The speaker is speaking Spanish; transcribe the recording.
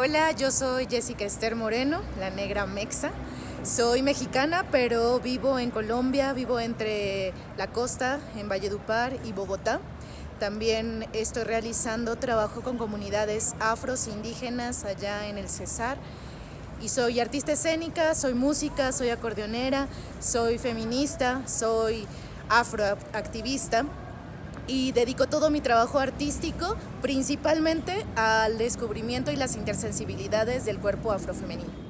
Hola, yo soy Jessica Esther Moreno, la negra mexa. Soy mexicana, pero vivo en Colombia, vivo entre la costa, en Valledupar y Bogotá. También estoy realizando trabajo con comunidades afros indígenas allá en el Cesar. Y soy artista escénica, soy música, soy acordeonera, soy feminista, soy afroactivista y dedico todo mi trabajo artístico principalmente al descubrimiento y las intersensibilidades del cuerpo afrofemenino.